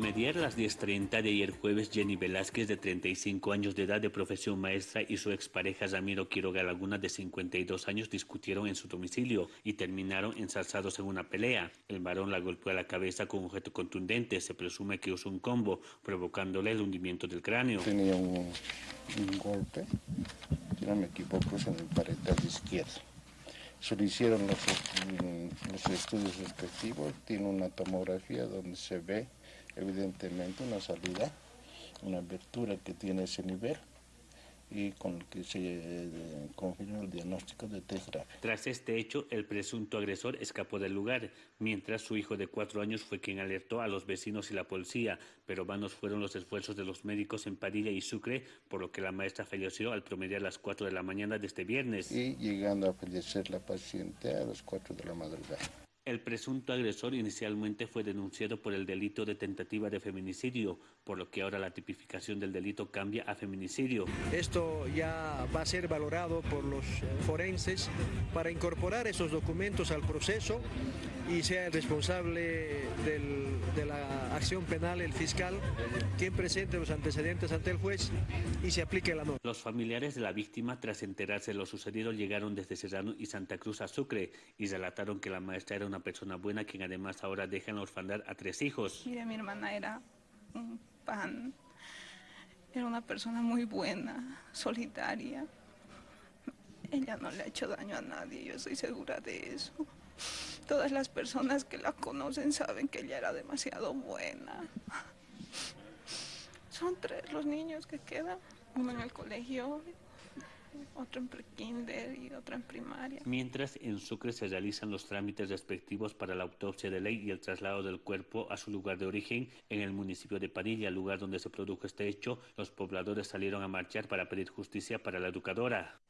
Mediar las 10.30 de ayer jueves, Jenny Velázquez, de 35 años de edad, de profesión maestra, y su expareja Ramiro Quiroga Laguna, de 52 años, discutieron en su domicilio y terminaron ensalzados en una pelea. El varón la golpeó a la cabeza con un objeto contundente. Se presume que usó un combo, provocándole el hundimiento del cráneo. Tenía un, un golpe, si no me equivoco, en el paretal izquierdo. Se le hicieron los, los estudios respectivos, tiene una tomografía donde se ve evidentemente una salida, una abertura que tiene ese nivel y con el que se eh, confirma el diagnóstico de test grave. Tras este hecho, el presunto agresor escapó del lugar, mientras su hijo de cuatro años fue quien alertó a los vecinos y la policía, pero vanos fueron los esfuerzos de los médicos en Padilla y Sucre, por lo que la maestra falleció al promediar las 4 de la mañana de este viernes. Y llegando a fallecer la paciente a las 4 de la madrugada. El presunto agresor inicialmente fue denunciado por el delito de tentativa de feminicidio, por lo que ahora la tipificación del delito cambia a feminicidio. Esto ya va a ser valorado por los forenses para incorporar esos documentos al proceso y sea el responsable de la acción penal, el fiscal, quien presente los antecedentes ante el juez y se aplique la norma. Los familiares de la víctima, tras enterarse de lo sucedido, llegaron desde Serrano y Santa Cruz a Sucre y relataron que la maestra era una persona buena, quien además ahora deja en orfandad a tres hijos. Mire, mi hermana era un pan, era una persona muy buena, solidaria. Ella no le ha hecho daño a nadie, yo estoy segura de eso. Todas las personas que la conocen saben que ella era demasiado buena. Son tres los niños que quedan, uno en el colegio, otro en y otro en primaria. Mientras en Sucre se realizan los trámites respectivos para la autopsia de ley y el traslado del cuerpo a su lugar de origen en el municipio de Padilla, lugar donde se produjo este hecho, los pobladores salieron a marchar para pedir justicia para la educadora.